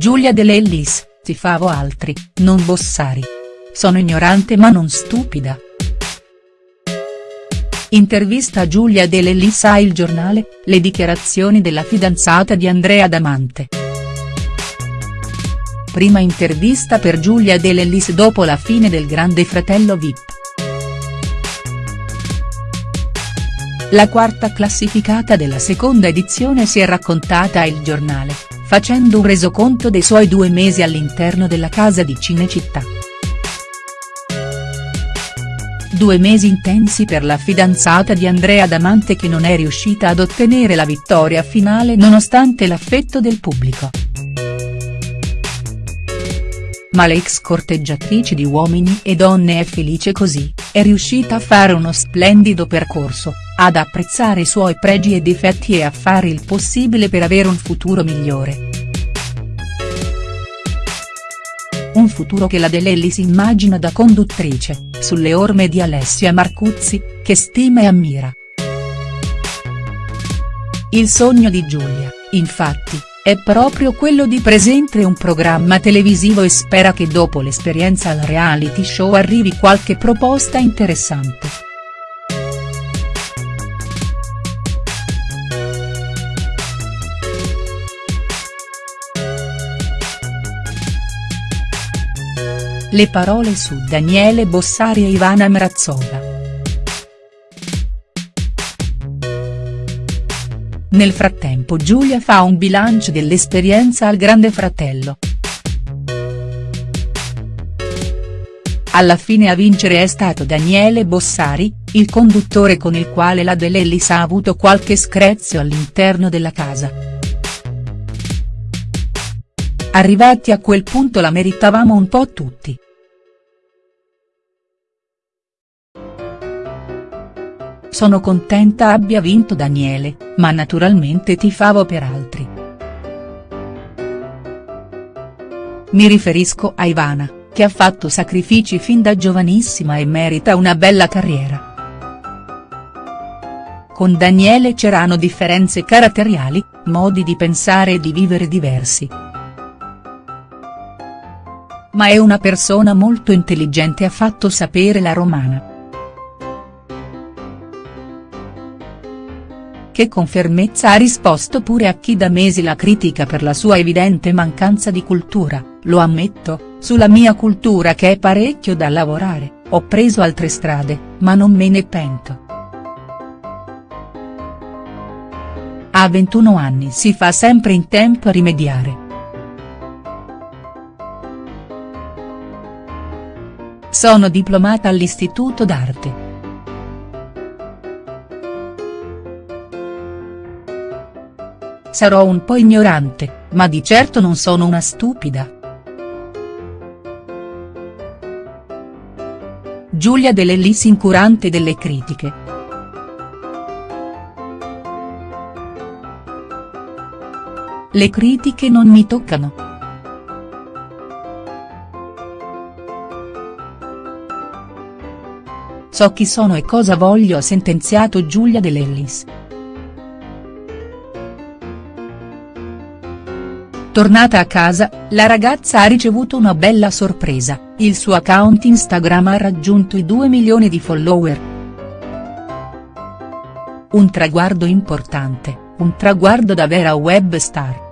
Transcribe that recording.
Giulia De Lellis, tifavo altri, non Bossari. Sono ignorante ma non stupida. Intervista Giulia De Lellis a Il Giornale, le dichiarazioni della fidanzata di Andrea Damante. Prima intervista per Giulia De Lellis dopo la fine del Grande Fratello Vip. La quarta classificata della seconda edizione si è raccontata a Il Giornale, facendo un resoconto dei suoi due mesi all'interno della casa di Cinecittà. Due mesi intensi per la fidanzata di Andrea Damante che non è riuscita ad ottenere la vittoria finale nonostante l'affetto del pubblico. Ma l'ex corteggiatrice di Uomini e Donne è felice così, è riuscita a fare uno splendido percorso, ad apprezzare i suoi pregi e difetti e a fare il possibile per avere un futuro migliore. Un futuro che la De Lelli si immagina da conduttrice, sulle orme di Alessia Marcuzzi, che stima e ammira. Il sogno di Giulia, infatti, è proprio quello di presentare un programma televisivo e spera che dopo l'esperienza al reality show arrivi qualche proposta interessante. Le parole su Daniele Bossari e Ivana Mrazzola. Nel frattempo Giulia fa un bilancio dell'esperienza al Grande Fratello. Alla fine a vincere è stato Daniele Bossari, il conduttore con il quale la De Lellis ha avuto qualche screzio all'interno della casa. Arrivati a quel punto la meritavamo un po' tutti. Sono contenta abbia vinto Daniele, ma naturalmente tifavo per altri. Mi riferisco a Ivana, che ha fatto sacrifici fin da giovanissima e merita una bella carriera. Con Daniele c'erano differenze caratteriali, modi di pensare e di vivere diversi. Ma è una persona molto intelligente ha fatto sapere la romana. Che con fermezza ha risposto pure a chi da mesi la critica per la sua evidente mancanza di cultura, lo ammetto, sulla mia cultura che è parecchio da lavorare, ho preso altre strade, ma non me ne pento. A 21 anni si fa sempre in tempo a rimediare. Sono diplomata all'Istituto d'Arte. Sarò un po' ignorante, ma di certo non sono una stupida. Giulia De Lellis incurante delle critiche. Le critiche non mi toccano. So chi sono e cosa voglio ha sentenziato Giulia De Tornata a casa, la ragazza ha ricevuto una bella sorpresa, il suo account Instagram ha raggiunto i 2 milioni di follower. Un traguardo importante, un traguardo da vera web star.